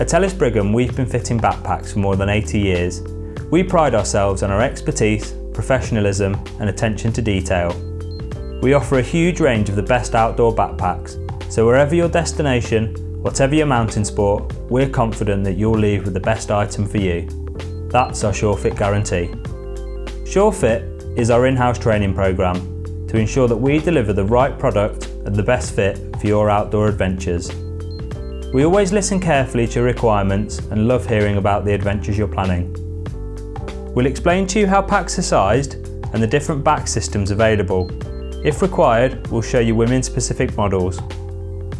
At Ellis Brigham we've been fitting backpacks for more than 80 years. We pride ourselves on our expertise, professionalism and attention to detail. We offer a huge range of the best outdoor backpacks, so wherever your destination, whatever your mountain sport, we're confident that you'll leave with the best item for you. That's our SureFit guarantee. SureFit is our in-house training programme to ensure that we deliver the right product and the best fit for your outdoor adventures. We always listen carefully to your requirements and love hearing about the adventures you're planning. We'll explain to you how packs are sized and the different back systems available. If required, we'll show you women specific models.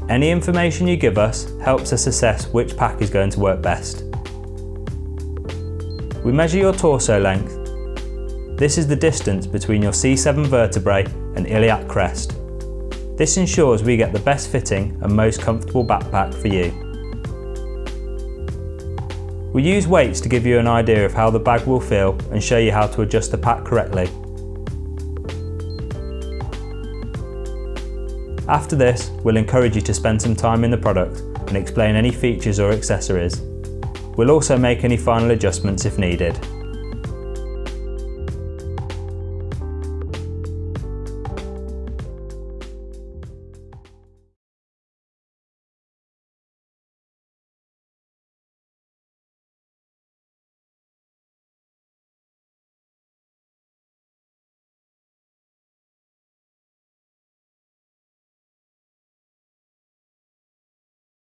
Any information you give us helps us assess which pack is going to work best. We measure your torso length. This is the distance between your C7 vertebrae and iliac crest. This ensures we get the best fitting and most comfortable backpack for you. We use weights to give you an idea of how the bag will feel and show you how to adjust the pack correctly. After this, we'll encourage you to spend some time in the product and explain any features or accessories. We'll also make any final adjustments if needed.